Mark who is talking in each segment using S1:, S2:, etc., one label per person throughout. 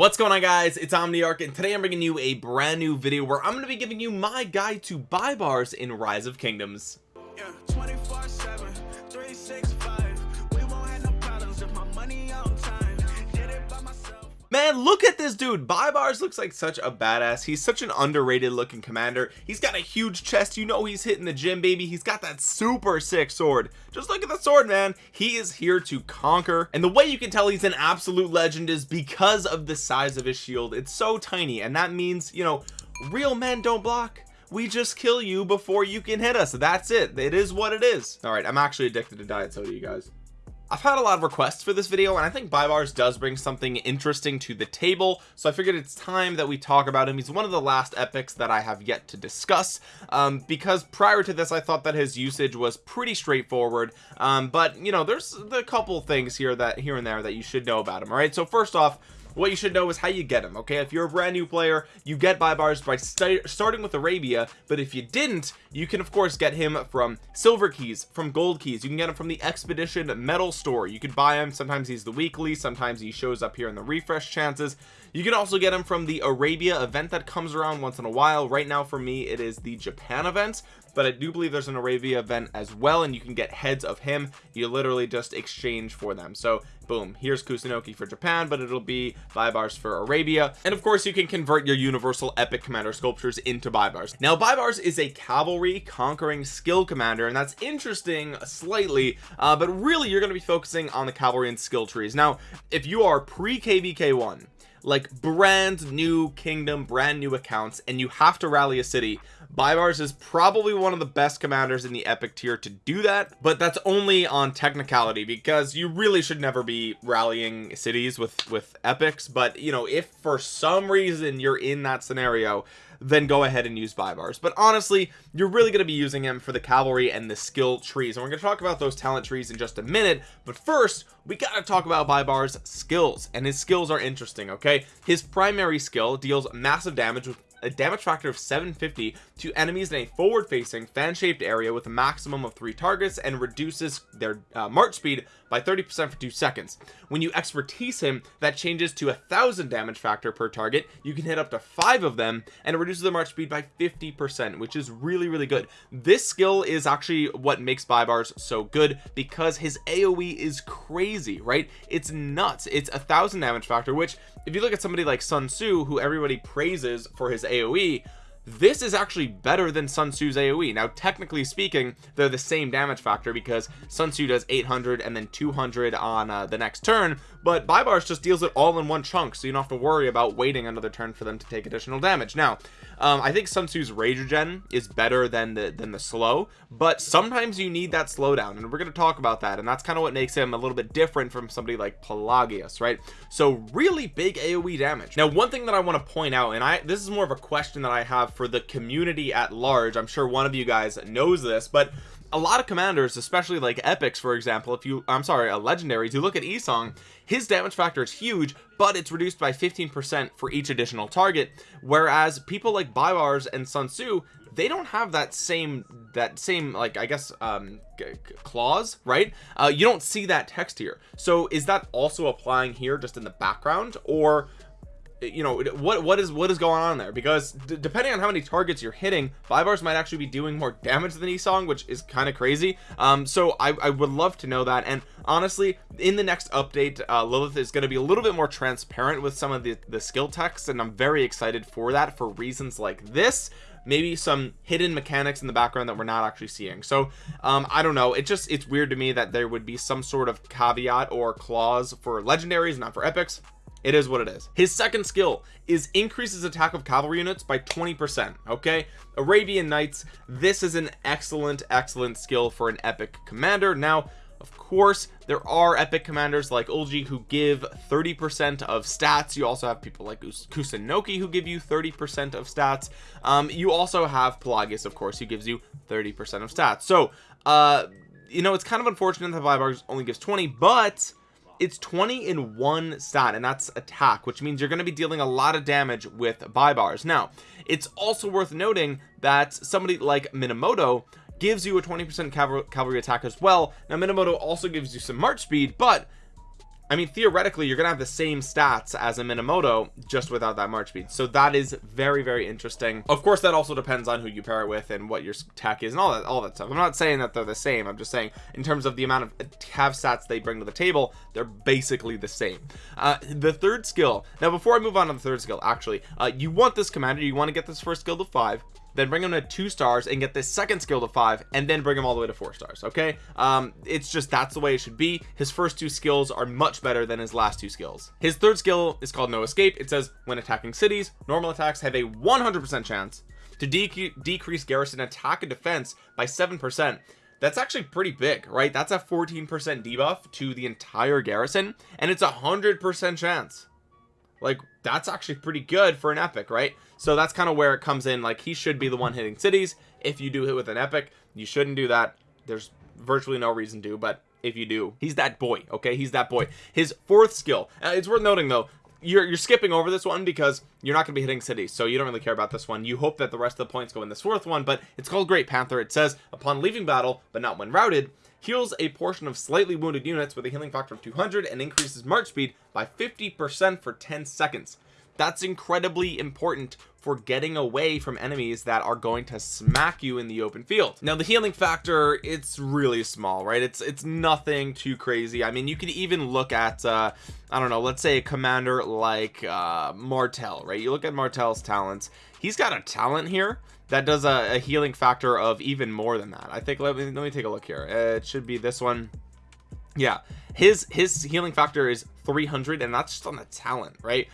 S1: what's going on guys? It's omniarch and today i'm bringing you a brand new video where i'm going to be giving you my guide to Baibars in rise of kingdoms. Yeah, man look at this dude. Baibars looks like such a badass. He's such an underrated looking commander. He's got a huge chest. You know he's hitting the gym baby. He's got that super sick sword. Just look at the sword man. He is here to conquer. And the way you can tell he's an absolute legend is because of the size of his shield. It's so tiny and that means you know real men don't block. We just kill you before you can hit us. That's it. It is what it is. All right i'm actually addicted to diet soda you guys I've had a lot of requests for this video and I think Baibars does bring something interesting to the table so I figured it's time that we talk about him. He's one of the last epics that I have yet to discuss. Um, because prior to this I thought that his usage was pretty straightforward um, but you know there's a couple things here that here and there that you should know about him all right? So first off what you should know is how you get them okay? If you're a brand new player you get Baibars by st starting with Arabia but if you didn't you can of course get him from silver keys from gold keys. You can get him from the expedition metal store. You can buy him. Sometimes he's the weekly sometimes he shows up here in the refresh chances you can also get him from the Arabia event that comes around once in a while. Right now for me it is the Japan event but I do believe there's an Arabia event as well and you can get heads of him. You literally just exchange for them. So boom here's Kusunoki for Japan but it'll be Baibars for Arabia. And of course you can convert your universal epic commander sculptures into Baibars now Baibars is a cavalry conquering skill commander and that's interesting slightly uh, but really you're going to be focusing on the cavalry and skill trees. Now if you are pre kvk1 like brand new kingdom brand new accounts and you have to rally a city. Baibars is probably one of the best commanders in the epic tier to do that but that's only on technicality because you really should never be rallying cities with with epics. But you know if for some reason you're in that scenario then go ahead and use Baibars but honestly you're really going to be using him for the cavalry and the skill trees. And we're going to talk about those talent trees in just a minute. But first we got to talk about Baibars skills. And his skills are interesting okay? His primary skill deals massive damage with a damage factor of 750 to enemies in a forward facing fan shaped area with a maximum of three targets and reduces their uh, march speed by 30 percent for two seconds. When you expertise him that changes to a thousand damage factor per target. You can hit up to five of them and it reduces the march speed by 50 percent which is really really good. This skill is actually what makes Baibars so good because his aoe is crazy right? It's nuts. It's a thousand damage factor which if you look at somebody like Sun Tzu who everybody praises for his AoE this is actually better than Sun Tzu's AoE now technically speaking they're the same damage factor because Sun Tzu does 800 and then 200 on uh, the next turn but Baibars just deals it all in one chunk so you don't have to worry about waiting another turn for them to take additional damage. Now um, I think Sun Tzu's rage regen is better than the than the slow but sometimes you need that slowdown and we're going to talk about that and that's kind of what makes him a little bit different from somebody like Pelagius right? So really big AoE damage. Now one thing that I want to point out and I this is more of a question that I have for the community at large. I'm sure one of you guys knows this but a lot of commanders especially like epics for example if you I'm sorry a legendaries you look at Yi Sang his damage factor is huge but it's reduced by 15 percent for each additional target whereas people like Baibars and Sun Tzu they don't have that same that same like I guess um clause right? Uh you don't see that text here. So is that also applying here just in the background or you know what what is what is going on there? Because depending on how many targets you're hitting Baibars might actually be doing more damage than Yi Sang which is kind of crazy. Um so I, I would love to know that. And honestly in the next update uh, Lilith is going to be a little bit more transparent with some of the the skill text and I'm very excited for that for reasons like this. Maybe some hidden mechanics in the background that we're not actually seeing. So um I don't know. It just it's weird to me that there would be some sort of caveat or clause for legendaries not for epics it is what it is. His second skill is increases attack of cavalry units by 20 percent okay? Arabian knights this is an excellent excellent skill for an epic commander. Now of course there are epic commanders like Ulji who give 30 percent of stats. You also have people like Kusunoki who give you 30 percent of stats. Um, you also have Pelagius of course who gives you 30 percent of stats. So uh you know it's kind of unfortunate that Baibars only gives 20 but it's 20 in one stat and that's attack which means you're going to be dealing a lot of damage with Baibars now it's also worth noting that somebody like minamoto gives you a 20 percent cavalry attack as well. Now minamoto also gives you some march speed but I mean theoretically you're gonna have the same stats as a Minamoto just without that March speed. So that is very very interesting. Of course that also depends on who you pair it with and what your tech is and all that all that stuff. I'm not saying that they're the same. I'm just saying in terms of the amount of have stats they bring to the table they're basically the same. Uh, the third skill. Now before I move on to the third skill actually uh, you want this commander you want to get this first skill to five then bring him to two stars and get this second skill to five and then bring him all the way to four stars okay? Um it's just that's the way it should be. His first two skills are much better than his last two skills. His third skill is called no escape. It says when attacking cities normal attacks have a 100 percent chance to de decrease garrison attack and defense by seven percent. That's actually pretty big right? That's a 14 percent debuff to the entire garrison and it's a hundred percent chance like that's actually pretty good for an epic right? So that's kind of where it comes in. Like he should be the one hitting cities. If you do hit with an epic you shouldn't do that. There's virtually no reason to but if you do he's that boy okay? He's that boy. His fourth skill uh, it's worth noting though you're, you're skipping over this one because you're not to be hitting cities so you don't really care about this one. You hope that the rest of the points go in this fourth one but it's called great panther. It says upon leaving battle but not when routed heals a portion of slightly wounded units with a healing factor of 200 and increases march speed by 50 percent for 10 seconds that's incredibly important for getting away from enemies that are going to smack you in the open field. Now the healing factor it's really small right? It's it's nothing too crazy. I mean you could even look at uh I don't know let's say a commander like uh Martel right? You look at Martel's talents. He's got a talent here that does a, a healing factor of even more than that. I think let me let me take a look here. It should be this one. Yeah. His his healing factor is 300 and that's just on the talent right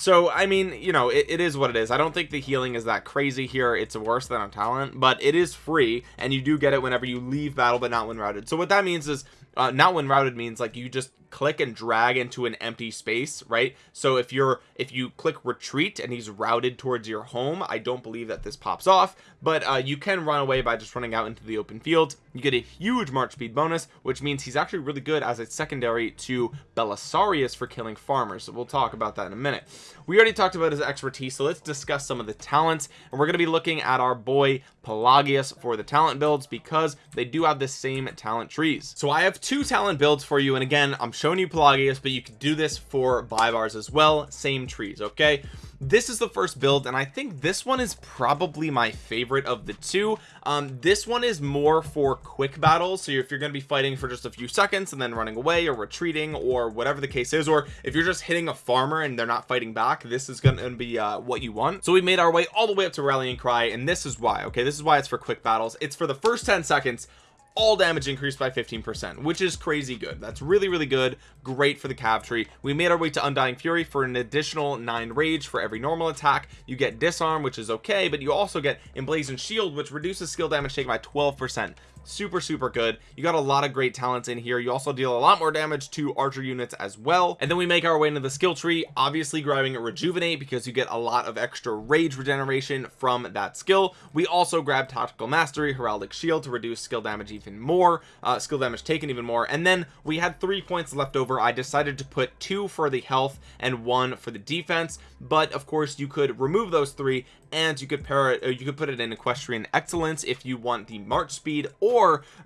S1: so I mean you know it, it is what it is. I don't think the healing is that crazy here. It's worse than a talent but it is free and you do get it whenever you leave battle but not when routed. So what that means is uh, not when routed means like you just click and drag into an empty space right? So if you're if you click retreat and he's routed towards your home I don't believe that this pops off but uh, you can run away by just running out into the open field. You get a huge march speed bonus which means he's actually really good as a secondary to Belisarius for killing farmers. So we'll talk about that in a minute we already talked about his expertise so let's discuss some of the talents. And we're going to be looking at our boy Pelagius for the talent builds because they do have the same talent trees. So I have two talent builds for you and again I'm showing you Pelagius but you can do this for Baibars as well. Same trees okay this is the first build and I think this one is probably my favorite of the two. Um this one is more for quick battles. So if you're going to be fighting for just a few seconds and then running away or retreating or whatever the case is or if you're just hitting a farmer and they're not fighting back this is going to be uh what you want. So we made our way all the way up to rallying cry and this is why okay? This is why it's for quick battles. It's for the first 10 seconds all damage increased by 15 percent which is crazy good. That's really really good. Great for the cav tree. We made our way to undying fury for an additional nine rage for every normal attack. You get disarm which is okay but you also get emblazoned shield which reduces skill damage taken by 12 percent super super good. You got a lot of great talents in here. You also deal a lot more damage to archer units as well. And then we make our way into the skill tree obviously grabbing rejuvenate because you get a lot of extra rage regeneration from that skill. We also grab tactical mastery heraldic shield to reduce skill damage even more uh, skill damage taken even more. And then we had three points left over. I decided to put two for the health and one for the defense. But of course you could remove those three and you could pair it you could put it in equestrian excellence if you want the march speed or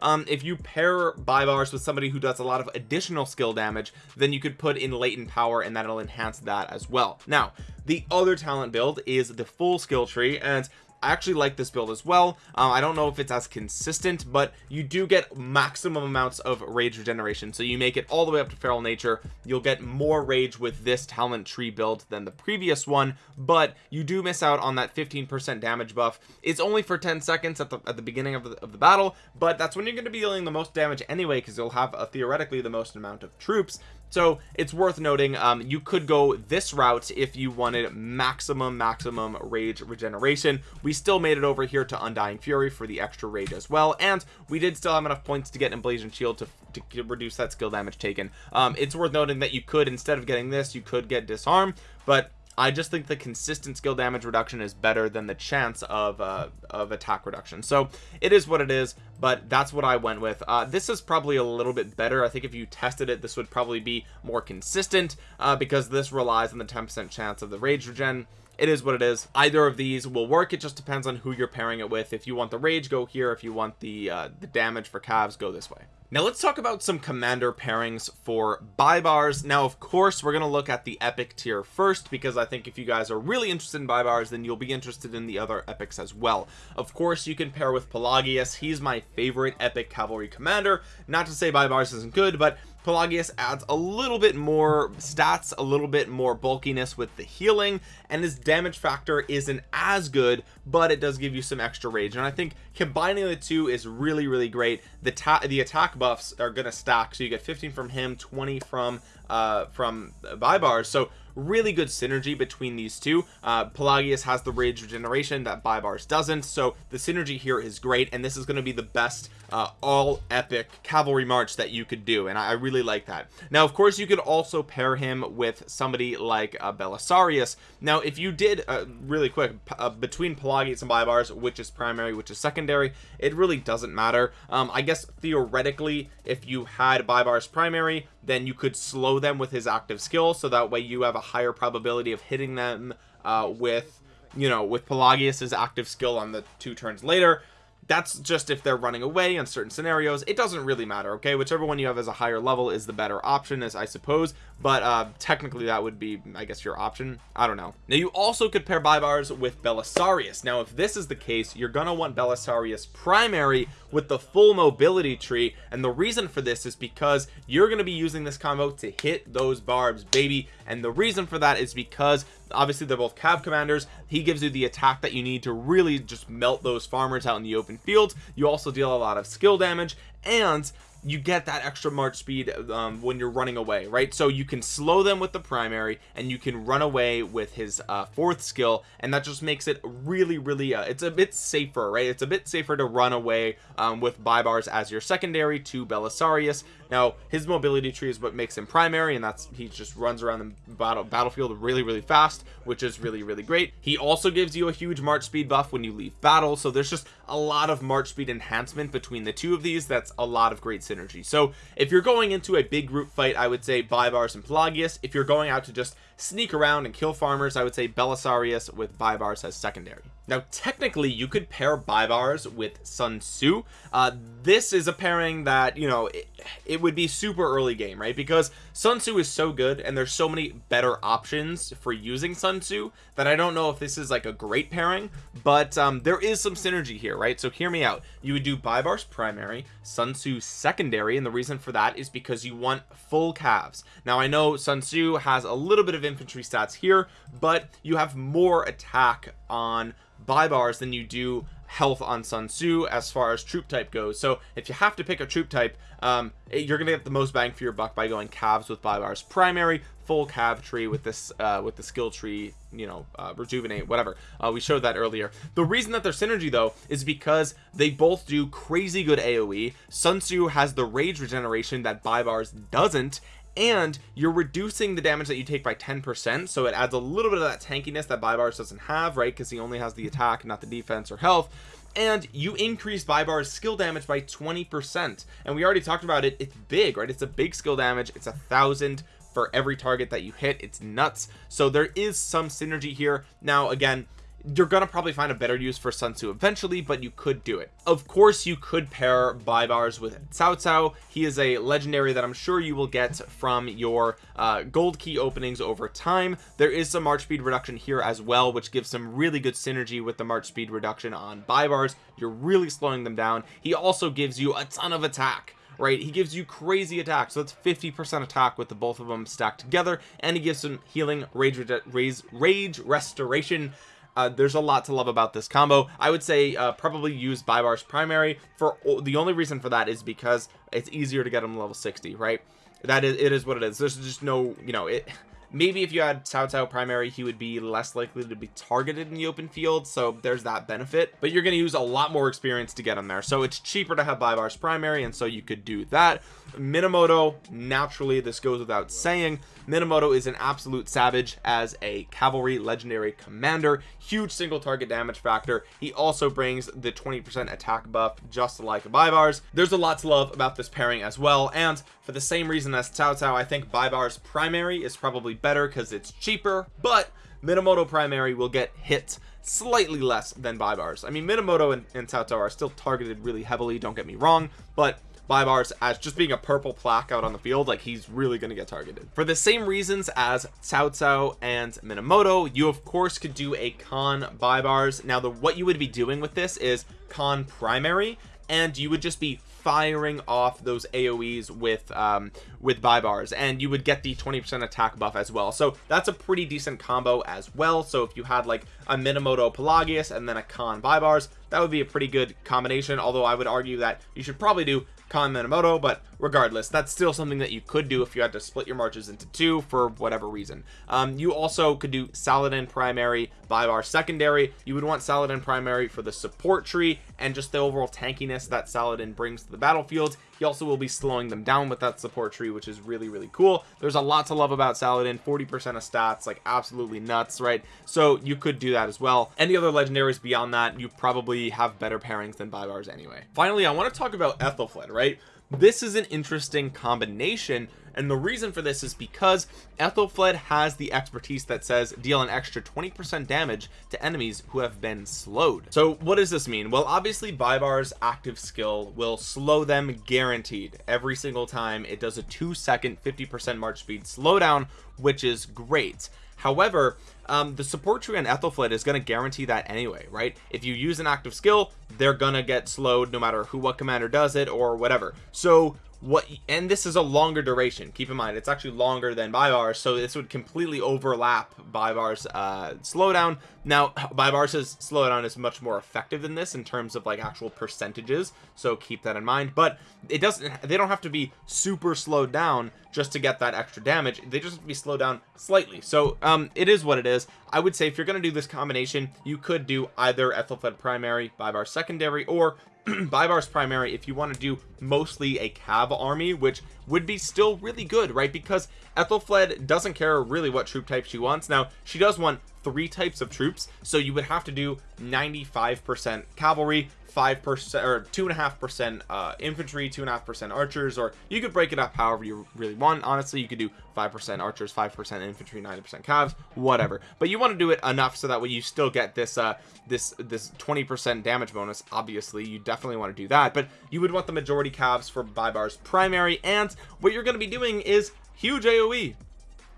S1: um, if you pair Baibars with somebody who does a lot of additional skill damage then you could put in latent power and that'll enhance that as well. Now the other talent build is the full skill tree and I actually like this build as well. Uh, I don't know if it's as consistent but you do get maximum amounts of rage regeneration. So you make it all the way up to feral nature. You'll get more rage with this talent tree build than the previous one but you do miss out on that 15 percent damage buff. It's only for 10 seconds at the at the beginning of the, of the battle but that's when you're going to be dealing the most damage anyway because you'll have a, theoretically the most amount of troops so it's worth noting um, you could go this route if you wanted maximum maximum rage regeneration. We still made it over here to undying fury for the extra rage as well and we did still have enough points to get emblazoned shield to, to reduce that skill damage taken. Um, it's worth noting that you could instead of getting this you could get disarm but I just think the consistent skill damage reduction is better than the chance of uh, of attack reduction. So it is what it is but that's what I went with. Uh, this is probably a little bit better. I think if you tested it this would probably be more consistent uh, because this relies on the 10% chance of the rage regen. It is what it is. Either of these will work. It just depends on who you're pairing it with. If you want the rage go here. If you want the uh, the damage for calves go this way now let's talk about some commander pairings for Baibars now of course we're going to look at the epic tier first because I think if you guys are really interested in Baibars then you'll be interested in the other epics as well. Of course you can pair with Pelagius. He's my favorite epic cavalry commander. Not to say Baibars isn't good but Pelagius adds a little bit more stats a little bit more bulkiness with the healing and his damage factor isn't as good but it does give you some extra rage. And I think combining the two is really really great. The the attack buffs are gonna stack so you get 15 from him 20 from uh from Baibars so really good synergy between these two. Uh Pelagius has the rage regeneration that Baibars doesn't. So the synergy here is great and this is going to be the best uh, all epic cavalry march that you could do and I, really like that. Now of course you could also pair him with somebody like uh, Belisarius. Now if you did uh, really quick uh, between Pelagius and Baibars which is primary which is secondary it really doesn't matter. Um, I guess theoretically if you had Baibars primary then you could slow them with his active skill so that way you have a higher probability of hitting them uh, with you know with Pelagius's active skill on the two turns later that's just if they're running away in certain scenarios. It doesn't really matter okay? Whichever one you have as a higher level is the better option as I suppose. But uh technically that would be I guess your option. I don't know. Now you also could pair Baibars with Belisarius. Now if this is the case you're gonna want Belisarius primary with the full mobility tree. And the reason for this is because you're to be using this combo to hit those barbs baby. And the reason for that is because obviously they're both cav commanders. He gives you the attack that you need to really just melt those farmers out in the open fields you also deal a lot of skill damage and you get that extra march speed um, when you're running away right? So you can slow them with the primary and you can run away with his uh, fourth skill and that just makes it really really uh, it's a bit safer right? It's a bit safer to run away um, with Baibars as your secondary to Belisarius now his mobility tree is what makes him primary and that's he just runs around the battle battlefield really really fast which is really really great. He also gives you a huge march speed buff when you leave battle so there's just a lot of march speed enhancement between the two of these that's a lot of great synergy. So if you're going into a big group fight I would say Baibars and Pelagius. If you're going out to just sneak around and kill farmers I would say Belisarius with Baibars as secondary. Now technically you could pair Baibars with Sun Tzu. Uh, this is a pairing that you know it, it, would be super early game right? Because Sun Tzu is so good and there's so many better options for using Sun Tzu that I don't know if this is like a great pairing but um, there is some synergy here right? So hear me out. You would do Baibars primary Sun Tzu secondary and the reason for that is because you want full calves. Now I know Sun Tzu has a little bit of infantry stats here but you have more attack on Baibars than you do health on Sun Tzu as far as troop type goes. So if you have to pick a troop type um, you're gonna get the most bang for your buck by going calves with Baibars primary full cav tree with this uh, with the skill tree you know uh, rejuvenate whatever. Uh, we showed that earlier. The reason that their synergy though is because they both do crazy good aoe sun tzu has the rage regeneration that Baibars doesn't and you're reducing the damage that you take by 10 percent so it adds a little bit of that tankiness that Baibars doesn't have right? Because he only has the attack not the defense or health. And you increase Baibars skill damage by 20 percent. And we already talked about it. It's big right? It's a big skill damage. It's a thousand for every target that you hit. It's nuts. So there is some synergy here. Now again you're gonna probably find a better use for Sun Tzu eventually but you could do it. Of course you could pair Baibars with Cao Cao. He is a legendary that I'm sure you will get from your uh, gold key openings over time. There is some march speed reduction here as well which gives some really good synergy with the march speed reduction on Baibars you're really slowing them down. He also gives you a ton of attack right? He gives you crazy attack so that's 50 percent attack with the both of them stacked together and he gives some healing rage rage, rage restoration uh, there's a lot to love about this combo. I would say uh, probably use Baibars primary for the only reason for that is because it's easier to get them level 60 right? That is it is what it is. There's just no you know it maybe if you had Cao Cao primary he would be less likely to be targeted in the open field so there's that benefit. But you're going to use a lot more experience to get him there. So it's cheaper to have Baibars primary and so you could do that. Minamoto naturally this goes without saying. Minamoto is an absolute savage as a cavalry legendary commander. Huge single target damage factor. He also brings the 20% attack buff just like Baibars. There's a lot to love about this pairing as well and for the same reason as Cao Cao I think Baibars primary is probably better because it's cheaper but Minamoto primary will get hit slightly less than Baibars I mean Minamoto and, and Cao are still targeted really heavily don't get me wrong but Baibars as just being a purple plaque out on the field like he's really going to get targeted. For the same reasons as Cao and Minamoto you of course could do a Khan Baibars now the what you would be doing with this is Khan primary and you would just be firing off those aoes with um with Baibars and you would get the 20 percent attack buff as well. So that's a pretty decent combo as well. So if you had like a minamoto pelagius and then a Khan Baibars that would be a pretty good combination although i would argue that you should probably do Khan Minamoto but regardless that's still something that you could do if you had to split your marches into two for whatever reason. Um, you also could do Saladin primary Baibars secondary. You would want Saladin primary for the support tree and just the overall tankiness that Saladin brings to the battlefield. He also will be slowing them down with that support tree which is really really cool. There's a lot to love about Saladin. 40 percent of stats like absolutely nuts right? So you could do that as well. Any other legendaries beyond that you probably have better pairings than Baibars anyway. Finally I want to talk about Ethelflaed right this is an interesting combination and the reason for this is because Ethelflaed has the expertise that says deal an extra 20% damage to enemies who have been slowed. So what does this mean? Well obviously Baibars active skill will slow them guaranteed. Every single time it does a two second 50% march speed slowdown which is great. However um, the support tree on Ethelflaed is going to guarantee that anyway right? If you use an active skill they're gonna get slowed no matter who what commander does it or whatever. So what and this is a longer duration. Keep in mind it's actually longer than Baibars so this would completely overlap Baibars uh slowdown. Now Baibars' slowdown is much more effective than this in terms of like actual percentages so keep that in mind. But it doesn't they don't have to be super slowed down just to get that extra damage. They just have to be slowed down slightly. So um it is what it is. I would say if you're going to do this combination you could do either Ethelflaed primary Baibars secondary or Baibars primary if you want to do mostly a cav army which would be still really good right? Because Ethelflaed doesn't care really what troop type she wants. Now she does want three types of troops. So you would have to do 95 percent cavalry five percent or two and a half percent uh infantry two and a half percent archers or you could break it up however you really want. Honestly you could do five percent archers five percent infantry 90 percent calves whatever. But you want to do it enough so that way you still get this uh this this 20 percent damage bonus. Obviously you definitely want to do that but you would want the majority calves for Baibars primary and what you're going to be doing is huge aoe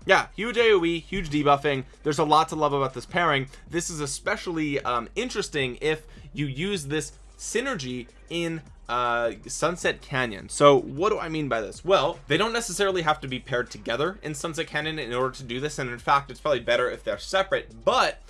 S1: yeah huge aoe huge debuffing. There's a lot to love about this pairing. This is especially um interesting if you use this synergy in uh sunset canyon. So what do i mean by this? Well they don't necessarily have to be paired together in sunset canyon in order to do this and in fact it's probably better if they're separate. But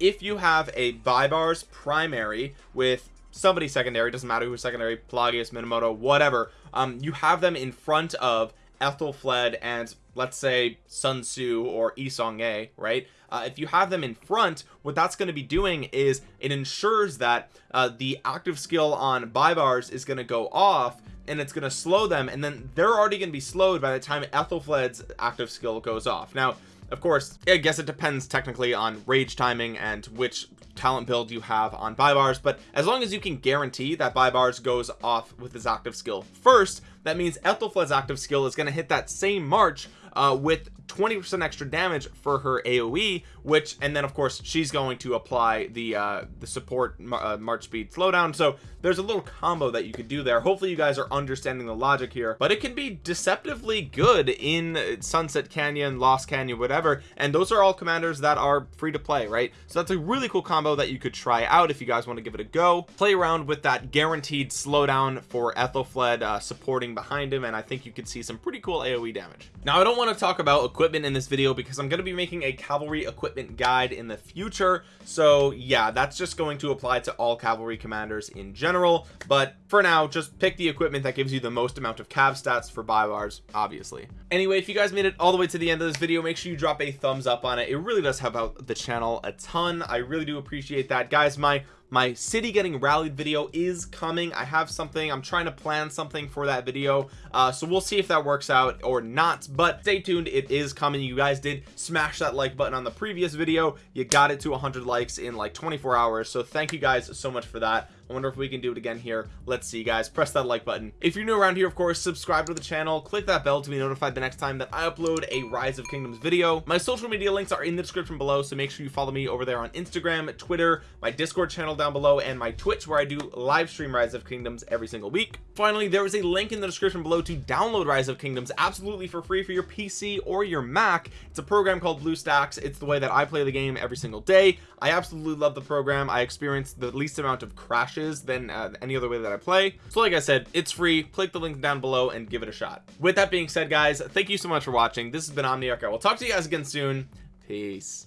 S1: if you have a Baibars primary with somebody secondary doesn't matter who's secondary Pelagius Minamoto whatever um you have them in front of Ethelflaed and let's say Sun Tzu or Yi Seong-Gye right? Uh, if you have them in front what that's going to be doing is it ensures that uh, the active skill on Baibars is going to go off and it's going to slow them and then they're already going to be slowed by the time Ethelflaed's active skill goes off. Now of course I guess it depends technically on rage timing and which talent build you have on Baibars but as long as you can guarantee that Baibars goes off with his active skill first that means Ethelflaed's active skill is going to hit that same march uh, with 20% extra damage for her AoE which and then of course she's going to apply the uh the support uh, march speed slowdown. So there's a little combo that you could do there. Hopefully you guys are understanding the logic here but it can be deceptively good in sunset canyon lost canyon whatever and those are all commanders that are free to play right? So that's a really cool combo that you could try out if you guys want to give it a go. Play around with that guaranteed slowdown for Ethelflaed uh, supporting behind him and I think you could see some pretty cool AoE damage. Now I don't want to talk about equipment in this video because I'm going to be making a cavalry equipment guide in the future. So yeah that's just going to apply to all cavalry commanders in general but for now just pick the equipment that gives you the most amount of cav stats for Baibars obviously. Anyway if you guys made it all the way to the end of this video make sure you drop a thumbs up on it. It really does help out the channel a ton. I really do appreciate that. Guys my my city getting rallied video is coming. I have something. I'm trying to plan something for that video. Uh, so we'll see if that works out or not but stay tuned. It is coming. You guys did smash that like button on the previous video. You got it to 100 likes in like 24 hours. So thank you guys so much for that I wonder if we can do it again here. Let's see guys. Press that like button. If you're new around here of course subscribe to the channel. Click that bell to be notified the next time that I upload a rise of kingdoms video. My social media links are in the description below so make sure you follow me over there on Instagram Twitter my discord channel down below and my Twitch where I do live stream rise of kingdoms every single week. Finally there is a link in the description below to download rise of kingdoms absolutely for free for your PC or your Mac. It's a program called BlueStacks it's the way that I play the game every single day. I absolutely love the program. I experience the least amount of crashes than uh, any other way that I play. So like I said it's free. Click the link down below and give it a shot. With that being said guys thank you so much for watching. This has been Omniarch. I will talk to you guys again soon. Peace